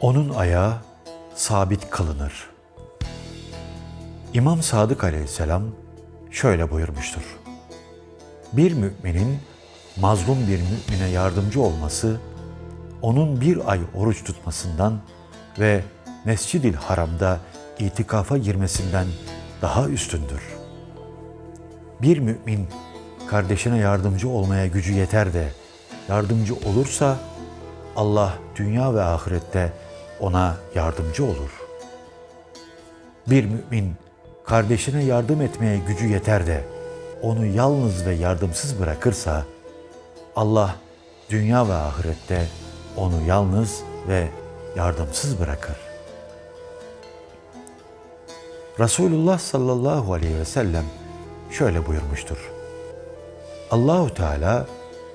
Onun ayağı sabit kılınır. İmam Sadık aleyhisselam şöyle buyurmuştur. Bir müminin mazlum bir mümine yardımcı olması, onun bir ay oruç tutmasından ve Mescid-i Haram'da itikafa girmesinden daha üstündür. Bir mümin kardeşine yardımcı olmaya gücü yeter de yardımcı olursa Allah dünya ve ahirette ona yardımcı olur. Bir mümin kardeşine yardım etmeye gücü yeter de onu yalnız ve yardımsız bırakırsa Allah dünya ve ahirette onu yalnız ve yardımsız bırakır. Resulullah sallallahu aleyhi ve sellem şöyle buyurmuştur. Allahu Teala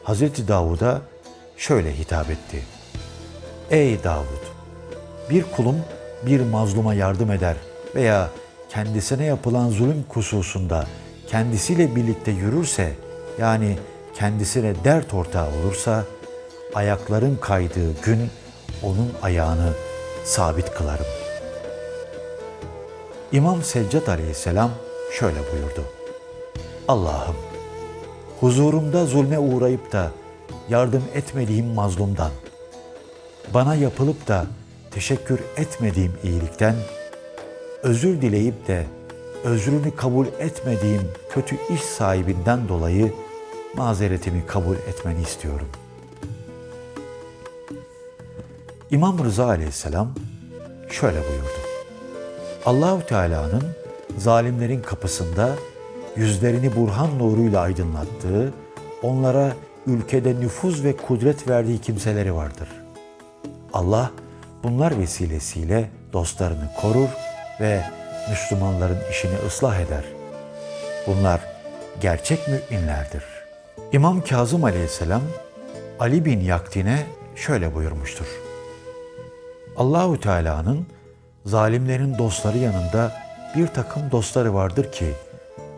Hazreti Davud'a şöyle hitap etti. Ey Davud! Bir kulum bir mazluma yardım eder veya kendisine yapılan zulüm kususunda kendisiyle birlikte yürürse, yani kendisine dert ortağı olursa, ayakların kaydığı gün onun ayağını sabit kılarım. İmam Seccat aleyhisselam şöyle buyurdu. Allah'ım, huzurumda zulme uğrayıp da yardım etmediğim mazlumdan, bana yapılıp da teşekkür etmediğim iyilikten, özür dileyip de özrünü kabul etmediğim kötü iş sahibinden dolayı mazeretimi kabul etmeni istiyorum. İmam Rıza aleyhisselam şöyle buyurdu. Allahu Teala'nın zalimlerin kapısında yüzlerini burhan nuruyla aydınlattığı, onlara ülkede nüfuz ve kudret verdiği kimseleri vardır. Allah bunlar vesilesiyle dostlarını korur ve Müslümanların işini ıslah eder. Bunlar gerçek müminlerdir. İmam Kazım aleyhisselam Ali bin Yaktin'e şöyle buyurmuştur. Allahu Teala'nın zalimlerin dostları yanında bir takım dostları vardır ki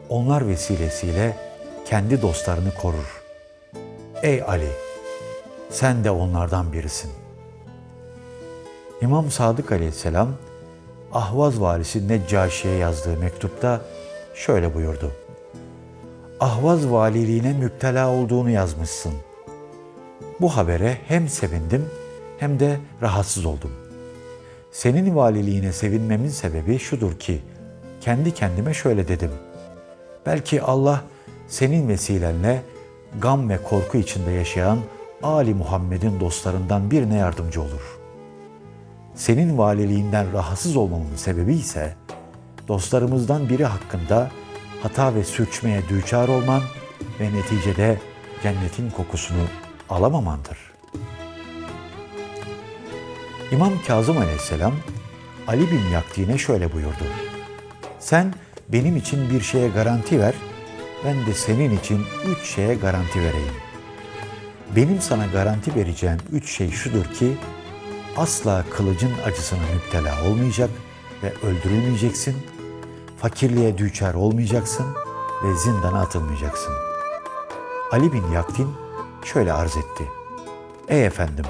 onlar vesilesiyle kendi dostlarını korur. Ey Ali, sen de onlardan birisin. İmam Sadık Aleyhisselam Ahvaz valisi Neccaşi'ye yazdığı mektupta şöyle buyurdu. Ahvaz valiliğine müptela olduğunu yazmışsın. Bu habere hem sevindim hem de rahatsız oldum. Senin valiliğine sevinmemin sebebi şudur ki, kendi kendime şöyle dedim. Belki Allah senin vesilenle gam ve korku içinde yaşayan Ali Muhammed'in dostlarından birine yardımcı olur.'' Senin valiliğinden rahatsız olmamın sebebi ise dostlarımızdan biri hakkında hata ve sürçmeye düçar olman ve neticede cennetin kokusunu alamamandır. İmam Kazım Aleyhisselam Ali bin Yakti'ne şöyle buyurdu. Sen benim için bir şeye garanti ver, ben de senin için üç şeye garanti vereyim. Benim sana garanti vereceğim üç şey şudur ki, asla kılıcın acısına müptela olmayacak ve öldürülmeyeceksin, fakirliğe düçar olmayacaksın ve zindana atılmayacaksın. Ali bin Yaktin şöyle arz etti. Ey efendim,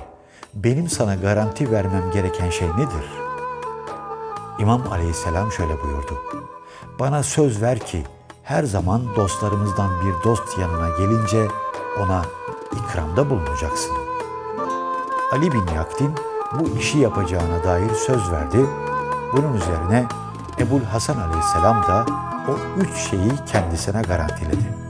benim sana garanti vermem gereken şey nedir? İmam aleyhisselam şöyle buyurdu. Bana söz ver ki her zaman dostlarımızdan bir dost yanına gelince ona ikramda bulunacaksın. Ali bin Yaktin bu işi yapacağına dair söz verdi. Bunun üzerine Ebul Hasan aleyhisselam da o üç şeyi kendisine garantiledi.